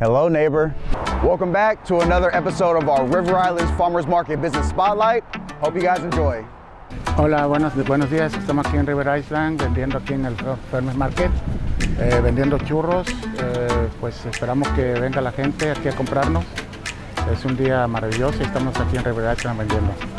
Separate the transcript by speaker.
Speaker 1: Hello, neighbor. Welcome back to another episode of our River Islands Farmers Market Business Spotlight. Hope you guys enjoy.
Speaker 2: Hola, buenos, buenos días. Estamos aquí en River Island vendiendo aquí en el Farmers Market, eh, vendiendo churros. Eh, pues esperamos que venga la gente aquí a comprarnos. Es un día maravilloso y estamos aquí en River Island vendiendo.